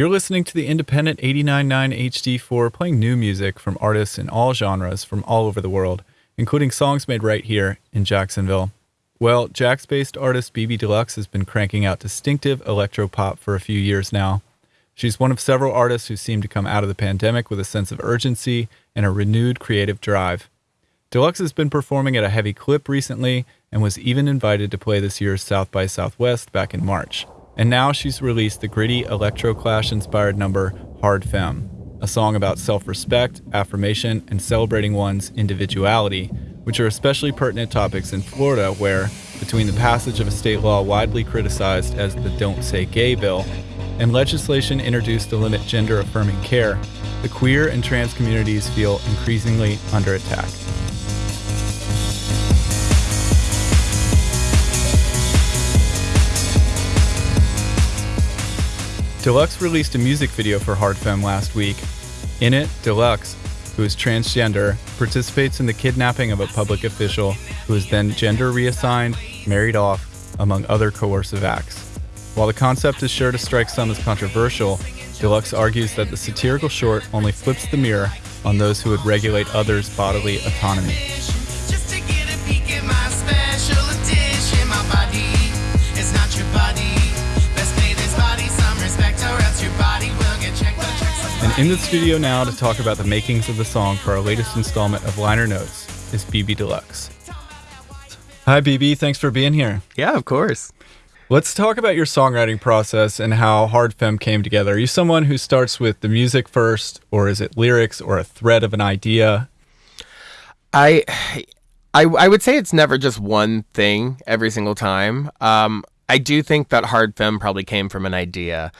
You're listening to the independent 89.9 HD4 playing new music from artists in all genres from all over the world, including songs made right here in Jacksonville. Well, Jax based artist BB Deluxe has been cranking out distinctive electro pop for a few years now. She's one of several artists who seem to come out of the pandemic with a sense of urgency and a renewed creative drive. Deluxe has been performing at a heavy clip recently and was even invited to play this year's South by Southwest back in March. And now she's released the gritty electro clash inspired number Hard Femme, a song about self respect, affirmation, and celebrating one's individuality, which are especially pertinent topics in Florida, where, between the passage of a state law widely criticized as the Don't Say Gay bill and legislation introduced to limit gender affirming care, the queer and trans communities feel increasingly under attack. Deluxe released a music video for Hard Femme last week. In it, Deluxe, who is transgender, participates in the kidnapping of a public official who is then gender reassigned, married off, among other coercive acts. While the concept is sure to strike some as controversial, Deluxe argues that the satirical short only flips the mirror on those who would regulate others' bodily autonomy. In the studio now to talk about the makings of the song for our latest installment of Liner Notes is BB Deluxe. Hi, BB. Thanks for being here. Yeah, of course. Let's talk about your songwriting process and how Hard Femme came together. Are you someone who starts with the music first, or is it lyrics or a thread of an idea? I, I, I would say it's never just one thing every single time. Um, I do think that Hard Femme probably came from an idea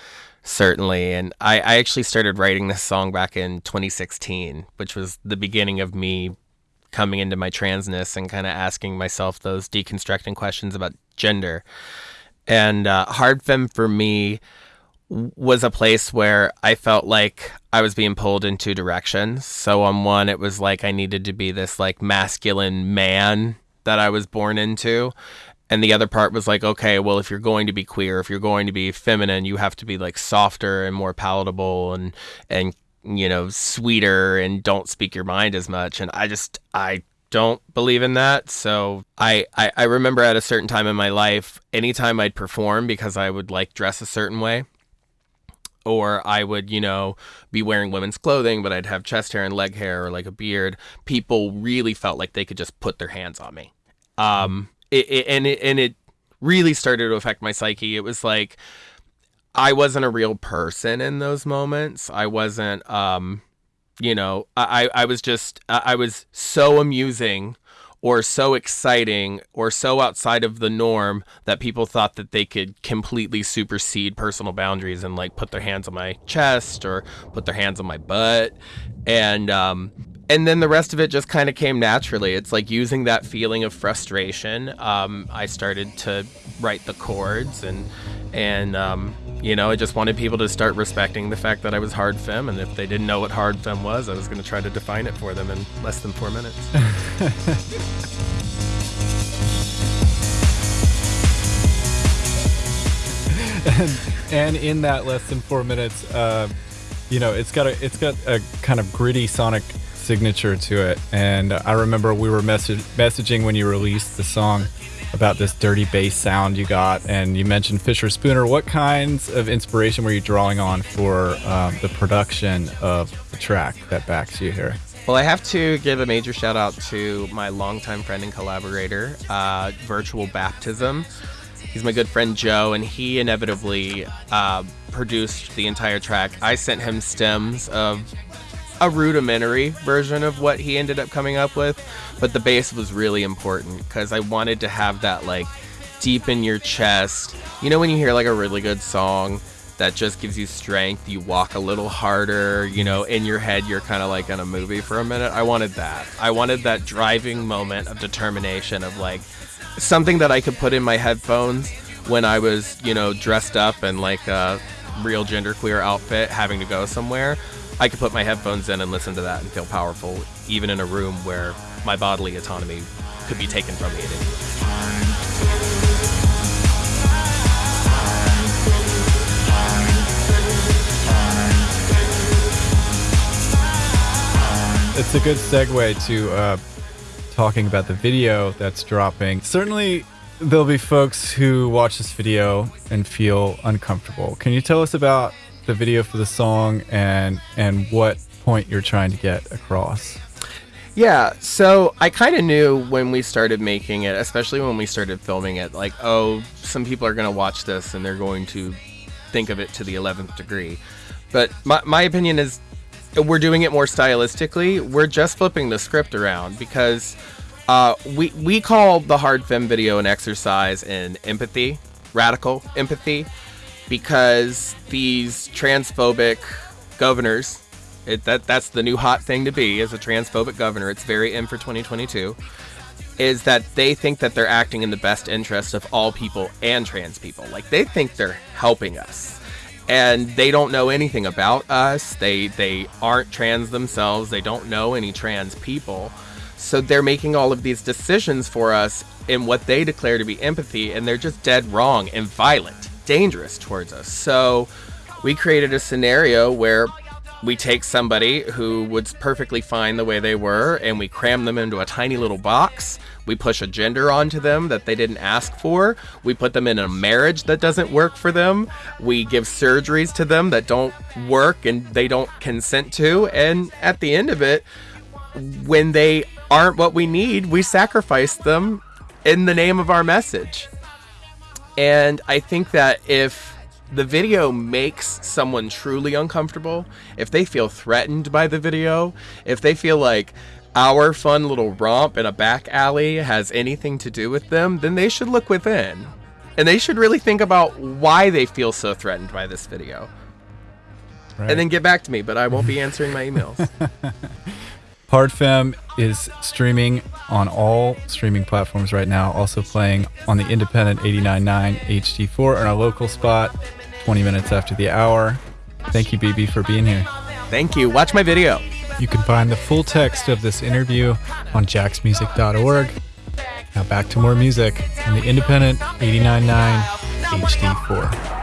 certainly. And I, I actually started writing this song back in 2016, which was the beginning of me coming into my transness and kind of asking myself those deconstructing questions about gender. And uh, Hard Femme for me was a place where I felt like I was being pulled in two directions. So on one, it was like I needed to be this like masculine man that I was born into and the other part was like okay well if you're going to be queer if you're going to be feminine you have to be like softer and more palatable and and you know sweeter and don't speak your mind as much and i just i don't believe in that so I, I i remember at a certain time in my life anytime i'd perform because i would like dress a certain way or I would, you know, be wearing women's clothing, but I'd have chest hair and leg hair or like a beard. People really felt like they could just put their hands on me. Um, it, it, and it and it really started to affect my psyche. It was like I wasn't a real person in those moments. I wasn't um you know, I I was just I was so amusing or so exciting or so outside of the norm that people thought that they could completely supersede personal boundaries and like put their hands on my chest or put their hands on my butt and um and then the rest of it just kind of came naturally. It's like using that feeling of frustration. Um, I started to write the chords, and and um, you know, I just wanted people to start respecting the fact that I was hard femme, and if they didn't know what hard femme was, I was going to try to define it for them in less than four minutes. and, and in that less than four minutes, uh, you know, it's got a it's got a kind of gritty sonic signature to it. And I remember we were messaging when you released the song about this dirty bass sound you got, and you mentioned Fischerspooner. What kinds of inspiration were you drawing on for um, the production of the track that backs you here? Well, I have to give a major shout out to my longtime friend and collaborator, uh, Virtual Baptism. He's my good friend Joe, and he inevitably uh, produced the entire track. I sent him stems of a rudimentary version of what he ended up coming up with, but the bass was really important because I wanted to have that like deep in your chest. You know, when you hear like a really good song that just gives you strength, you walk a little harder, you know, in your head, you're kind of like in a movie for a minute. I wanted that. I wanted that driving moment of determination of like something that I could put in my headphones when I was, you know, dressed up in like a real genderqueer outfit having to go somewhere I could put my headphones in and listen to that and feel powerful, even in a room where my bodily autonomy could be taken from me at any It's a good segue to uh, talking about the video that's dropping. Certainly, there'll be folks who watch this video and feel uncomfortable. Can you tell us about the video for the song and and what point you're trying to get across? Yeah, so I kind of knew when we started making it, especially when we started filming it, like, oh, some people are going to watch this and they're going to think of it to the 11th degree. But my, my opinion is we're doing it more stylistically. We're just flipping the script around because uh, we, we call the hard femme video an exercise in empathy, radical empathy, because these transphobic governors it, that that's the new hot thing to be as a transphobic governor. It's very in for 2022. Is that they think that they're acting in the best interest of all people and trans people. Like they think they're helping us. And they don't know anything about us. They they aren't trans themselves. They don't know any trans people. So they're making all of these decisions for us in what they declare to be empathy, and they're just dead wrong and violent, dangerous towards us. So we created a scenario where we take somebody who was perfectly fine the way they were and we cram them into a tiny little box. We push a gender onto them that they didn't ask for. We put them in a marriage that doesn't work for them. We give surgeries to them that don't work and they don't consent to. And at the end of it, when they aren't what we need, we sacrifice them in the name of our message. And I think that if the video makes someone truly uncomfortable, if they feel threatened by the video, if they feel like our fun little romp in a back alley has anything to do with them, then they should look within. And they should really think about why they feel so threatened by this video. Right. And then get back to me, but I won't be answering my emails. Hard Femme is streaming on all streaming platforms right now, also playing on the independent 89.9 HD4 in our local spot 20 minutes after the hour. Thank you, BB, for being here. Thank you. Watch my video. You can find the full text of this interview on jacksmusic.org. Now back to more music on the independent 89.9 HD4.